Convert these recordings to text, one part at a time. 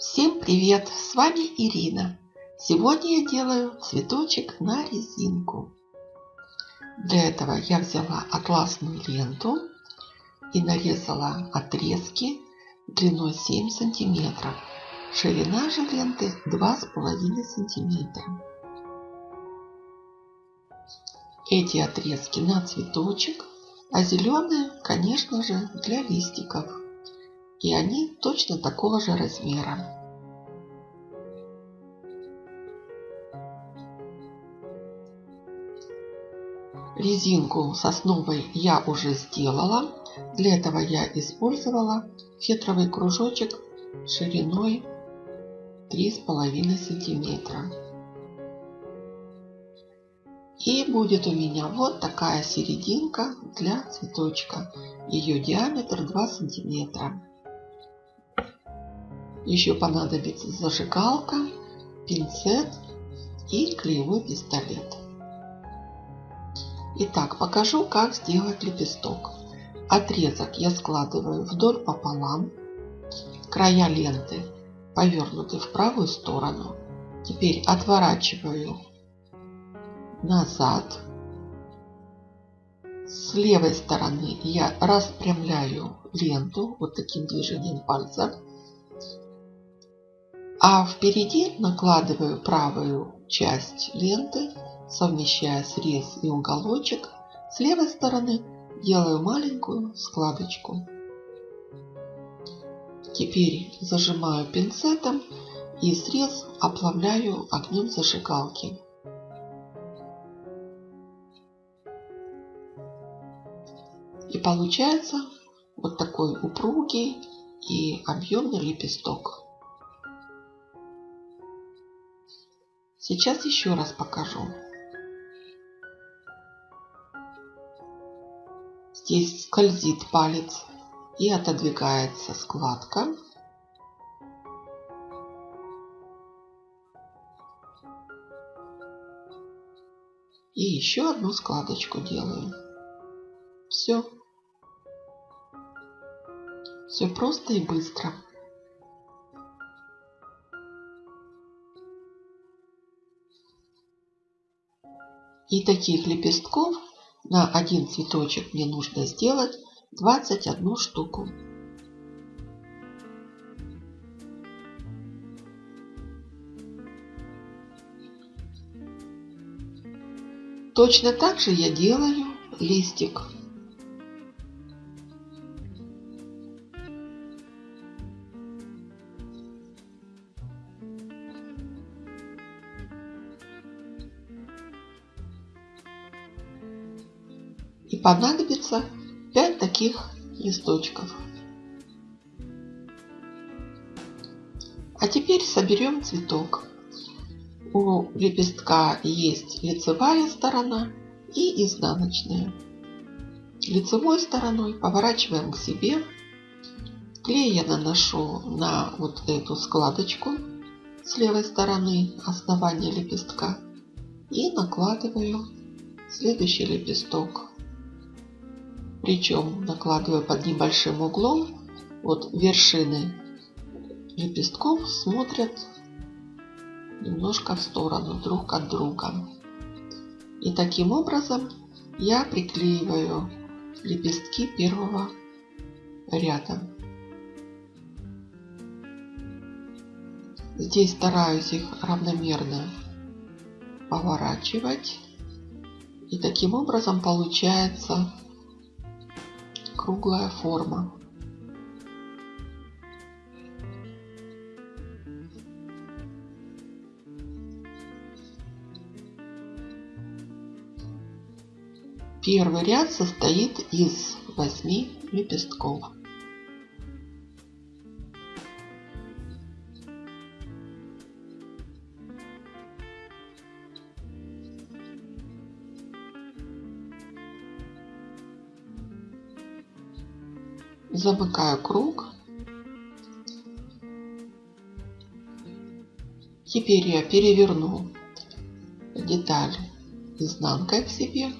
Всем привет! С вами Ирина. Сегодня я делаю цветочек на резинку. Для этого я взяла атласную ленту и нарезала отрезки длиной 7 сантиметров. Ширина же ленты 2,5 сантиметра. Эти отрезки на цветочек, а зеленые, конечно же, для листиков и они точно такого же размера. Резинку сосновой я уже сделала. Для этого я использовала фетровый кружочек шириной 3,5 сантиметра. И будет у меня вот такая серединка для цветочка. Ее диаметр 2 сантиметра. Еще понадобится зажигалка, пинцет и клеевой пистолет. Итак, покажу, как сделать лепесток. Отрезок я складываю вдоль пополам. Края ленты повернуты в правую сторону. Теперь отворачиваю назад. С левой стороны я распрямляю ленту вот таким движением пальца а впереди накладываю правую часть ленты, совмещая срез и уголочек. С левой стороны делаю маленькую складочку. Теперь зажимаю пинцетом и срез оплавляю огнем зажигалки. И получается вот такой упругий и объемный лепесток. Сейчас еще раз покажу. Здесь скользит палец и отодвигается складка. И еще одну складочку делаю. Все. Все просто и быстро. И таких лепестков на один цветочек мне нужно сделать 21 штуку. Точно так же я делаю листик. И понадобится 5 таких листочков. А теперь соберем цветок. У лепестка есть лицевая сторона и изнаночная. Лицевой стороной поворачиваем к себе. Клей я наношу на вот эту складочку с левой стороны основания лепестка и накладываю следующий лепесток причем накладываю под небольшим углом. Вот вершины лепестков смотрят немножко в сторону друг от друга. И таким образом я приклеиваю лепестки первого ряда. Здесь стараюсь их равномерно поворачивать. И таким образом получается круглая форма. Первый ряд состоит из восьми лепестков. Замыкаю круг. Теперь я переверну деталь изнанкой к себе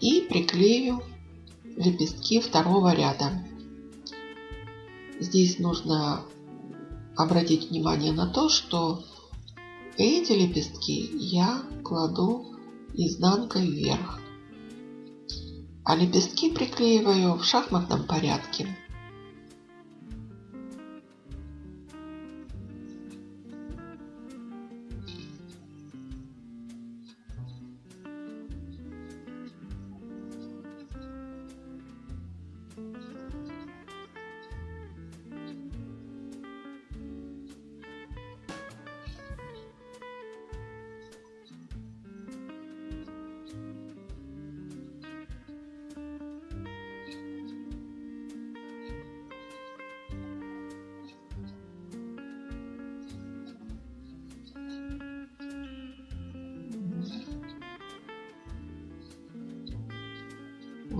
и приклею лепестки второго ряда. Здесь нужно обратить внимание на то, что эти лепестки я кладу изнанкой вверх, а лепестки приклеиваю в шахматном порядке.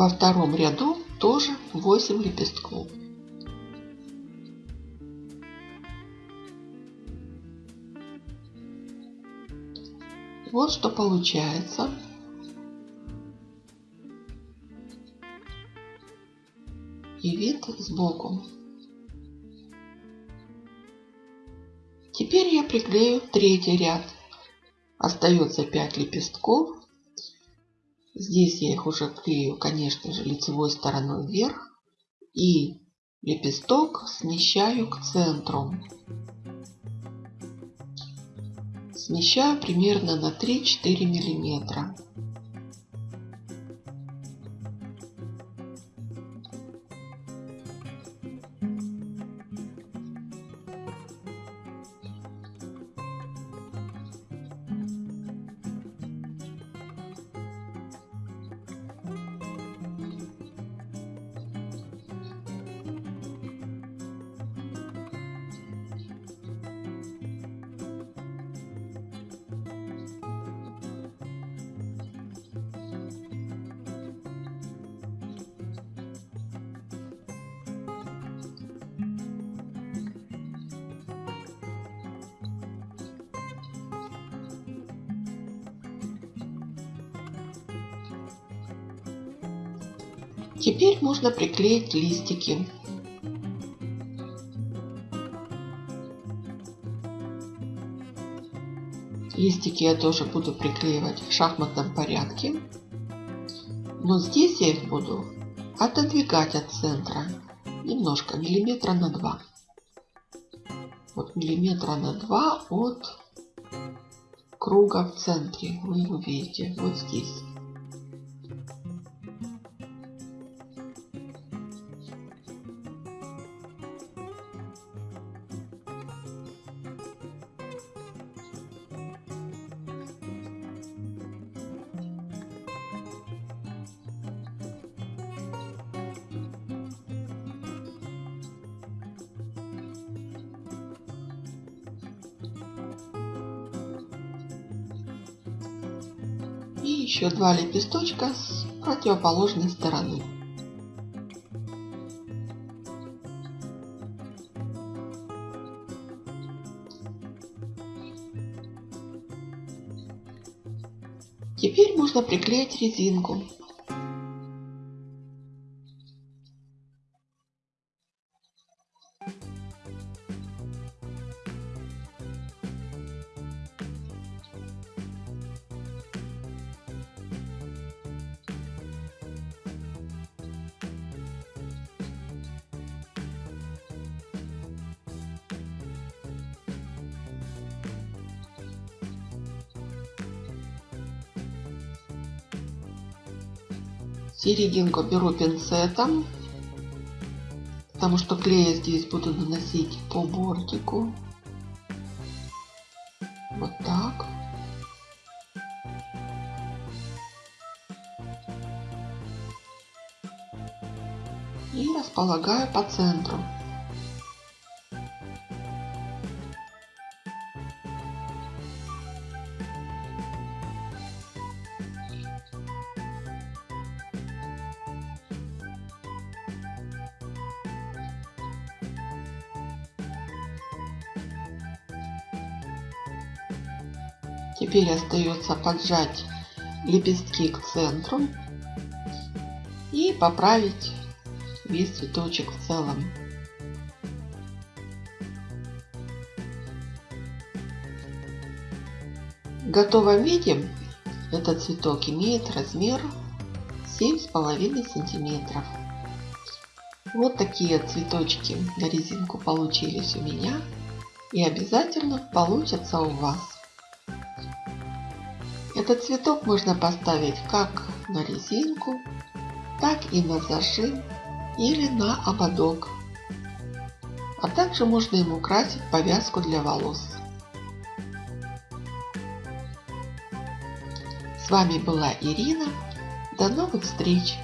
Во втором ряду тоже 8 лепестков. Вот что получается. И вид сбоку. Теперь я приклею третий ряд. Остается 5 лепестков Здесь я их уже клею, конечно же, лицевой стороной вверх. И лепесток смещаю к центру. Смещаю примерно на 3-4 миллиметра. Теперь можно приклеить листики. Листики я тоже буду приклеивать в шахматном порядке. Но здесь я их буду отодвигать от центра немножко, миллиметра на два. Вот миллиметра на два от круга в центре. Вы его видите вот здесь. И еще два лепесточка с противоположной стороны. Теперь можно приклеить резинку. Серединку беру пинцетом, потому что клей я здесь буду наносить по бортику. Вот так. И располагаю по центру. Теперь остается поджать лепестки к центру и поправить весь цветочек в целом. В готовом виде этот цветок имеет размер 7,5 сантиметров. Вот такие цветочки на резинку получились у меня и обязательно получатся у вас. Этот цветок можно поставить как на резинку, так и на зажим или на ободок. А также можно им украсить повязку для волос. С вами была Ирина. До новых встреч!